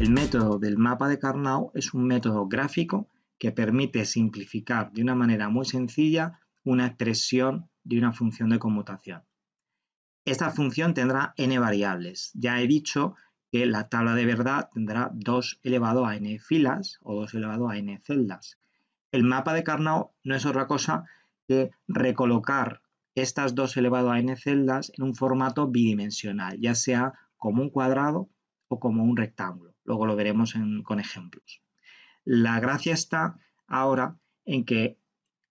El método del mapa de Carnot es un método gráfico que permite simplificar de una manera muy sencilla una expresión de una función de conmutación. Esta función tendrá n variables. Ya he dicho que la tabla de verdad tendrá 2 elevado a n filas o 2 elevado a n celdas. El mapa de Carnot no es otra cosa que recolocar estas 2 elevado a n celdas en un formato bidimensional, ya sea como un cuadrado o como un rectángulo. Luego lo veremos con ejemplos. La gracia está ahora en que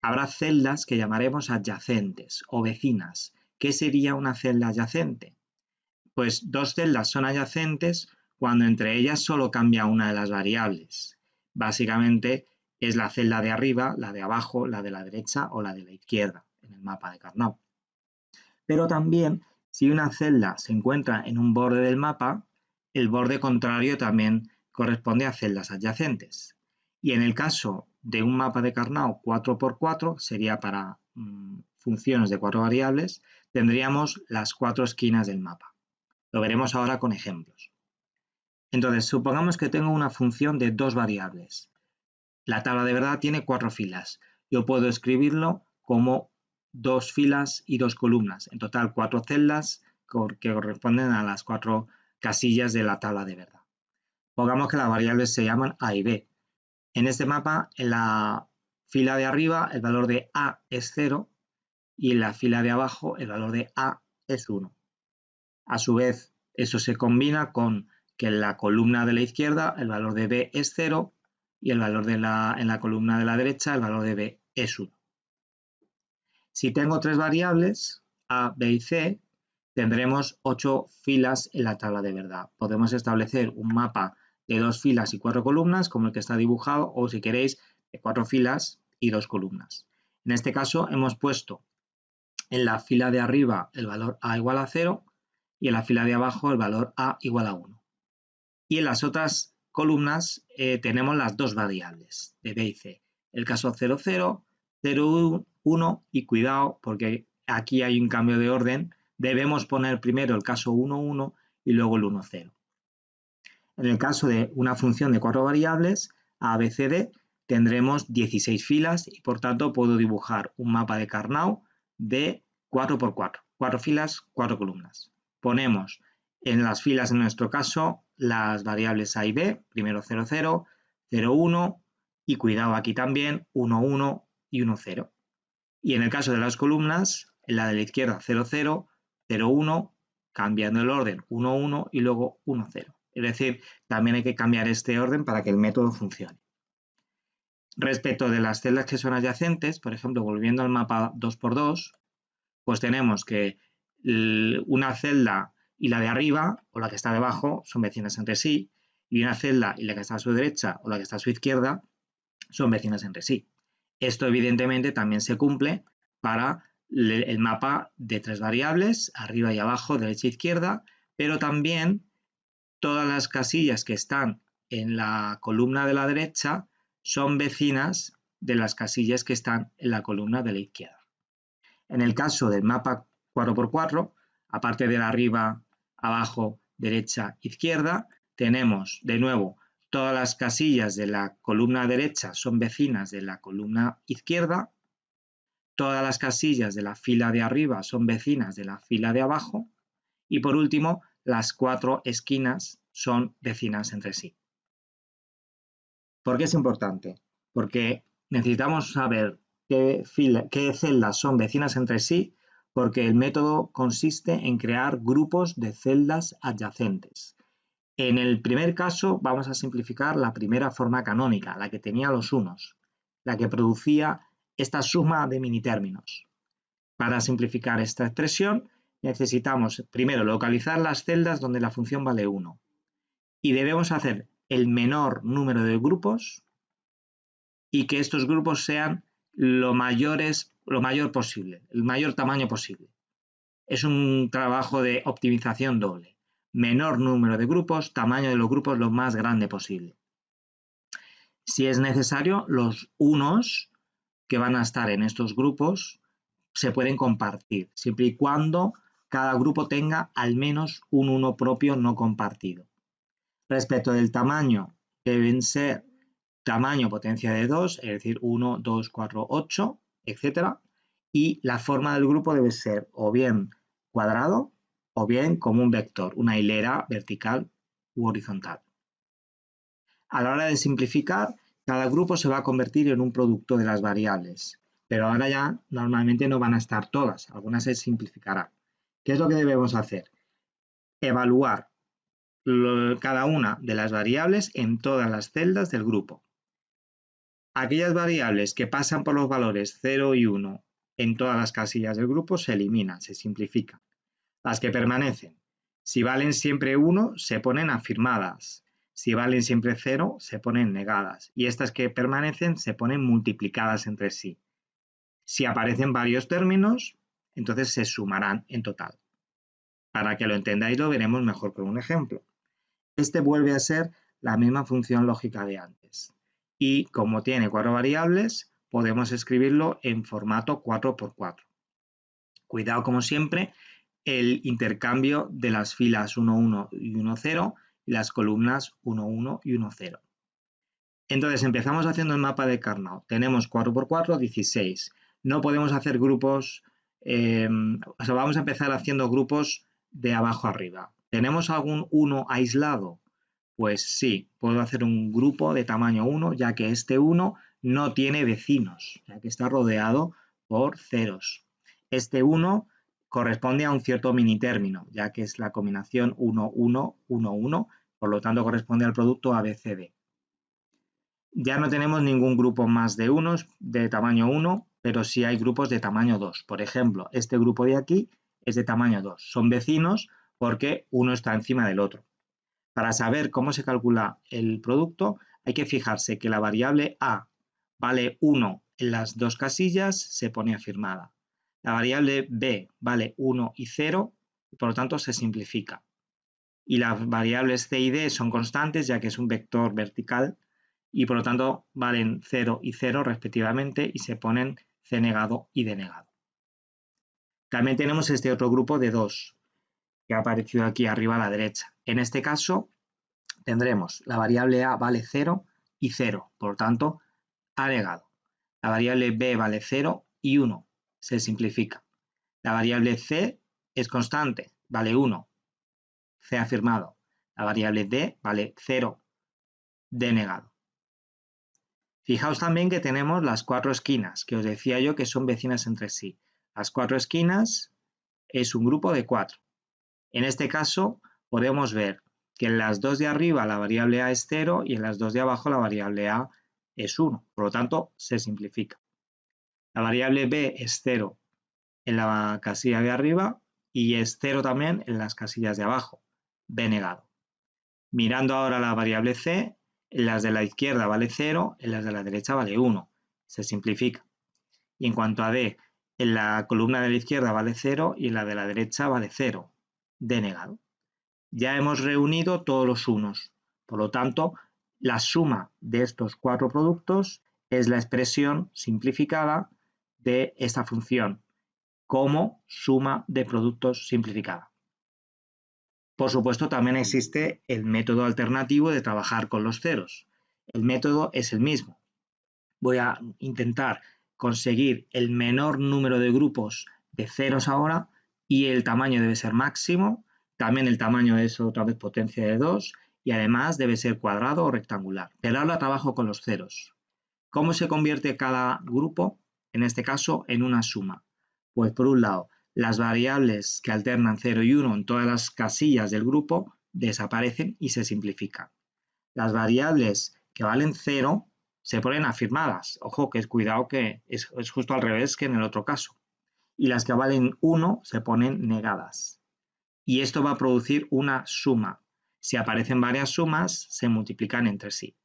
habrá celdas que llamaremos adyacentes o vecinas. ¿Qué sería una celda adyacente? Pues dos celdas son adyacentes cuando entre ellas solo cambia una de las variables. Básicamente es la celda de arriba, la de abajo, la de la derecha o la de la izquierda en el mapa de Carnot. Pero también si una celda se encuentra en un borde del mapa, el borde contrario también corresponde a celdas adyacentes. Y en el caso de un mapa de Carnot 4x4, sería para mm, funciones de cuatro variables, tendríamos las cuatro esquinas del mapa. Lo veremos ahora con ejemplos. Entonces, supongamos que tengo una función de dos variables. La tabla de verdad tiene cuatro filas. Yo puedo escribirlo como dos filas y dos columnas. En total, cuatro celdas que corresponden a las cuatro casillas de la tabla de verdad. Pongamos que las variables se llaman A y B. En este mapa, en la fila de arriba, el valor de A es 0 y en la fila de abajo, el valor de A es 1. A su vez, eso se combina con que en la columna de la izquierda, el valor de B es 0 y el valor de la, en la columna de la derecha, el valor de B es 1. Si tengo tres variables, A, B y C, tendremos ocho filas en la tabla de verdad. Podemos establecer un mapa de dos filas y cuatro columnas, como el que está dibujado, o si queréis, de cuatro filas y dos columnas. En este caso hemos puesto en la fila de arriba el valor a igual a 0 y en la fila de abajo el valor a igual a 1. Y en las otras columnas eh, tenemos las dos variables de B y C. El caso 0, 0, 0, 1 y cuidado porque aquí hay un cambio de orden. Debemos poner primero el caso 1, 1 y luego el 1, 0. En el caso de una función de cuatro variables, ABCD, tendremos 16 filas y por tanto puedo dibujar un mapa de Carnot de 4x4, cuatro filas, cuatro columnas. Ponemos en las filas en nuestro caso las variables A y B, primero 0, 0, 0, 1 y cuidado aquí también 1, 1 y 1, 0. Y en el caso de las columnas, en la de la izquierda 0, 0, 0, 1, cambiando el orden 1, 1 y luego 1, 0. Es decir, también hay que cambiar este orden para que el método funcione. Respecto de las celdas que son adyacentes, por ejemplo, volviendo al mapa 2x2, pues tenemos que una celda y la de arriba o la que está debajo son vecinas entre sí y una celda y la que está a su derecha o la que está a su izquierda son vecinas entre sí. Esto evidentemente también se cumple para el mapa de tres variables, arriba y abajo, derecha e izquierda, pero también todas las casillas que están en la columna de la derecha son vecinas de las casillas que están en la columna de la izquierda. En el caso del mapa 4x4, aparte de la arriba, abajo, derecha, izquierda, tenemos de nuevo todas las casillas de la columna derecha son vecinas de la columna izquierda, todas las casillas de la fila de arriba son vecinas de la fila de abajo y por último las cuatro esquinas son vecinas entre sí. ¿Por qué es importante? Porque necesitamos saber qué, qué celdas son vecinas entre sí porque el método consiste en crear grupos de celdas adyacentes. En el primer caso vamos a simplificar la primera forma canónica, la que tenía los unos, la que producía esta suma de minitérminos. Para simplificar esta expresión necesitamos primero localizar las celdas donde la función vale 1 y debemos hacer el menor número de grupos y que estos grupos sean lo, mayores, lo mayor posible, el mayor tamaño posible. Es un trabajo de optimización doble. Menor número de grupos, tamaño de los grupos lo más grande posible. Si es necesario, los unos que van a estar en estos grupos se pueden compartir, siempre y cuando cada grupo tenga al menos un uno propio no compartido. Respecto del tamaño, deben ser tamaño potencia de 2, es decir, 1, 2, 4, 8, etc. Y la forma del grupo debe ser o bien cuadrado o bien como un vector, una hilera vertical u horizontal. A la hora de simplificar, cada grupo se va a convertir en un producto de las variables, pero ahora ya normalmente no van a estar todas, algunas se simplificarán. ¿Qué es lo que debemos hacer? Evaluar cada una de las variables en todas las celdas del grupo. Aquellas variables que pasan por los valores 0 y 1 en todas las casillas del grupo se eliminan, se simplifican. Las que permanecen, si valen siempre 1, se ponen afirmadas. Si valen siempre 0, se ponen negadas. Y estas que permanecen se ponen multiplicadas entre sí. Si aparecen varios términos, entonces se sumarán en total. Para que lo entendáis lo veremos mejor con un ejemplo. Este vuelve a ser la misma función lógica de antes. Y como tiene cuatro variables, podemos escribirlo en formato 4x4. Cuidado como siempre el intercambio de las filas 1, 1 y 1, 0 las columnas 1, 1 y 1, 0. Entonces empezamos haciendo el mapa de Carnot. Tenemos 4 por 4, 16. No podemos hacer grupos, em, o sea, vamos a empezar haciendo grupos de abajo arriba. ¿Tenemos algún 1 aislado? Pues sí, puedo hacer un grupo de tamaño 1, ya que este 1 no tiene vecinos, ya que está rodeado por ceros. Este 1 corresponde a un cierto minitérmino, ya que es la combinación 1, 1, 1, 1, por lo tanto corresponde al producto ABCD. Ya no tenemos ningún grupo más de unos de tamaño 1, pero sí hay grupos de tamaño 2. Por ejemplo, este grupo de aquí es de tamaño 2. Son vecinos porque uno está encima del otro. Para saber cómo se calcula el producto, hay que fijarse que la variable A vale 1 en las dos casillas, se pone afirmada. La variable b vale 1 y 0, y por lo tanto se simplifica. Y las variables c y d son constantes, ya que es un vector vertical, y por lo tanto valen 0 y 0 respectivamente, y se ponen c negado y d negado. También tenemos este otro grupo de 2, que ha aparecido aquí arriba a la derecha. En este caso tendremos la variable a vale 0 y 0, por lo tanto, a negado. La variable b vale 0 y 1, se simplifica. La variable c es constante, vale 1, c afirmado. La variable d vale 0, d negado. Fijaos también que tenemos las cuatro esquinas, que os decía yo que son vecinas entre sí. Las cuatro esquinas es un grupo de cuatro. En este caso podemos ver que en las dos de arriba la variable a es 0 y en las dos de abajo la variable a es 1. Por lo tanto, se simplifica. La variable b es 0 en la casilla de arriba y es 0 también en las casillas de abajo, b negado. Mirando ahora la variable c, en las de la izquierda vale 0, en las de la derecha vale 1. Se simplifica. Y en cuanto a d, en la columna de la izquierda vale 0 y en la de la derecha vale 0, d negado. Ya hemos reunido todos los unos. Por lo tanto, la suma de estos cuatro productos es la expresión simplificada de esta función como suma de productos simplificada. Por supuesto, también existe el método alternativo de trabajar con los ceros. El método es el mismo. Voy a intentar conseguir el menor número de grupos de ceros ahora y el tamaño debe ser máximo. También el tamaño es otra vez potencia de 2 y además debe ser cuadrado o rectangular. Pero ahora trabajo con los ceros. ¿Cómo se convierte cada grupo? en este caso en una suma. Pues por un lado, las variables que alternan 0 y 1 en todas las casillas del grupo desaparecen y se simplifican. Las variables que valen 0 se ponen afirmadas. Ojo, que es cuidado que es, es justo al revés que en el otro caso. Y las que valen 1 se ponen negadas. Y esto va a producir una suma. Si aparecen varias sumas, se multiplican entre sí.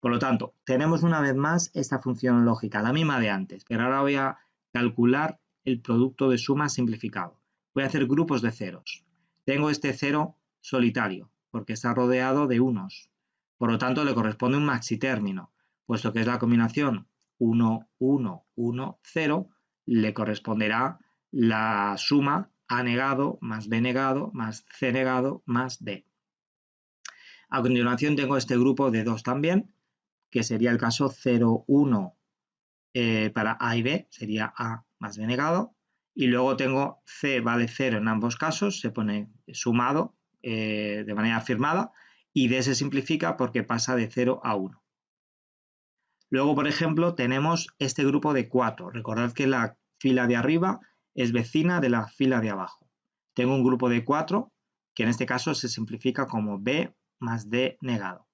Por lo tanto, tenemos una vez más esta función lógica, la misma de antes, pero ahora voy a calcular el producto de suma simplificado. Voy a hacer grupos de ceros. Tengo este cero solitario, porque está rodeado de unos. Por lo tanto, le corresponde un maxitérmino, puesto que es la combinación 1, 1, 1, 0, le corresponderá la suma A negado más B negado más C negado más D. A continuación tengo este grupo de 2 también, que sería el caso 0, 1 eh, para A y B, sería A más B negado. Y luego tengo C vale 0 en ambos casos, se pone sumado eh, de manera afirmada y D se simplifica porque pasa de 0 a 1. Luego, por ejemplo, tenemos este grupo de 4. Recordad que la fila de arriba es vecina de la fila de abajo. Tengo un grupo de 4 que en este caso se simplifica como B más D negado.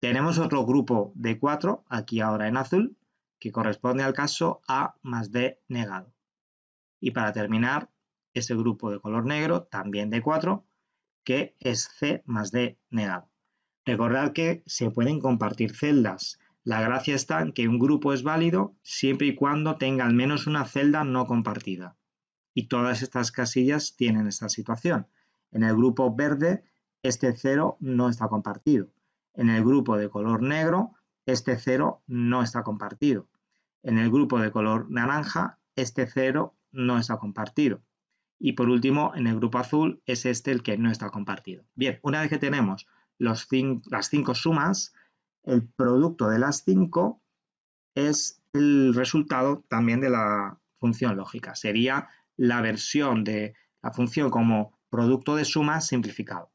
Tenemos otro grupo de 4, aquí ahora en azul, que corresponde al caso A más D negado. Y para terminar, ese grupo de color negro, también de 4, que es C más D negado. Recordad que se pueden compartir celdas. La gracia está en que un grupo es válido siempre y cuando tenga al menos una celda no compartida. Y todas estas casillas tienen esta situación. En el grupo verde, este 0 no está compartido. En el grupo de color negro, este 0 no está compartido. En el grupo de color naranja, este 0 no está compartido. Y por último, en el grupo azul es este el que no está compartido. Bien, una vez que tenemos las cinco sumas, el producto de las cinco es el resultado también de la función lógica. Sería la versión de la función como producto de sumas simplificado.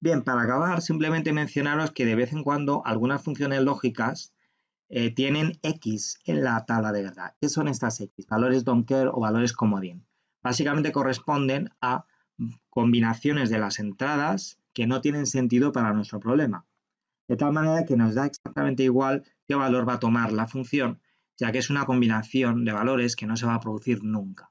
Bien, para acabar, simplemente mencionaros que de vez en cuando algunas funciones lógicas eh, tienen X en la tabla de verdad. ¿Qué son estas X? Valores don't care o valores comodín. Básicamente corresponden a combinaciones de las entradas que no tienen sentido para nuestro problema. De tal manera que nos da exactamente igual qué valor va a tomar la función, ya que es una combinación de valores que no se va a producir nunca.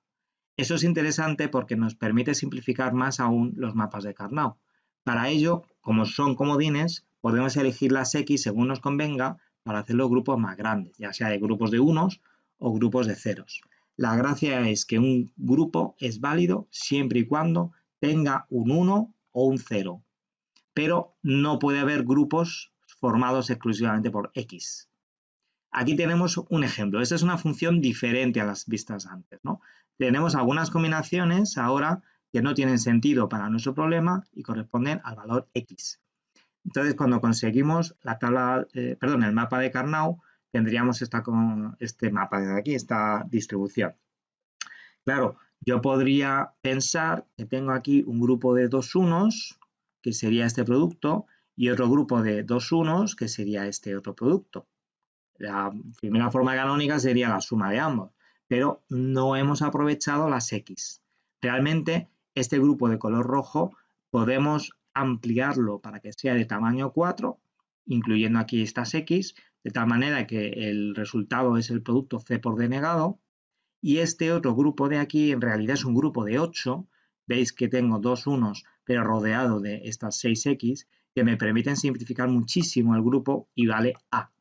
Eso es interesante porque nos permite simplificar más aún los mapas de Carnot. Para ello, como son comodines, podemos elegir las X según nos convenga para hacer los grupos más grandes, ya sea de grupos de unos o grupos de ceros. La gracia es que un grupo es válido siempre y cuando tenga un 1 o un 0, pero no puede haber grupos formados exclusivamente por X. Aquí tenemos un ejemplo. Esta es una función diferente a las vistas antes. ¿no? Tenemos algunas combinaciones ahora que no tienen sentido para nuestro problema y corresponden al valor X. Entonces, cuando conseguimos la tabla, eh, perdón, el mapa de Carnot, tendríamos esta, este mapa de aquí, esta distribución. Claro, yo podría pensar que tengo aquí un grupo de dos unos, que sería este producto, y otro grupo de dos unos, que sería este otro producto. La primera forma canónica sería la suma de ambos, pero no hemos aprovechado las X. Realmente este grupo de color rojo podemos ampliarlo para que sea de tamaño 4, incluyendo aquí estas X, de tal manera que el resultado es el producto C por D negado. Y este otro grupo de aquí en realidad es un grupo de 8. Veis que tengo dos unos, pero rodeado de estas 6X, que me permiten simplificar muchísimo el grupo y vale A.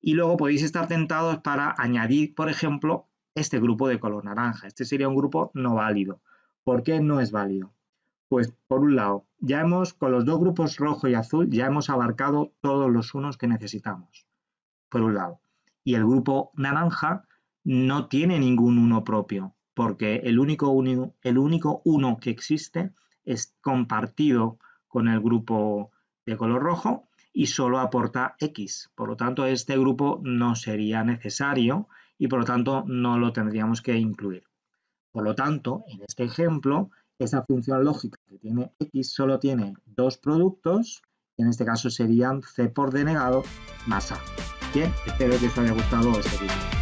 Y luego podéis estar tentados para añadir, por ejemplo, este grupo de color naranja. Este sería un grupo no válido. ¿Por qué no es válido? Pues por un lado, ya hemos, con los dos grupos rojo y azul, ya hemos abarcado todos los unos que necesitamos, por un lado. Y el grupo naranja no tiene ningún uno propio, porque el único, uno, el único uno que existe es compartido con el grupo de color rojo y solo aporta X. Por lo tanto, este grupo no sería necesario y por lo tanto no lo tendríamos que incluir. Por lo tanto, en este ejemplo, esa función lógica que tiene x solo tiene dos productos, que en este caso serían c por d negado más a. Bien, espero que os haya gustado este vídeo.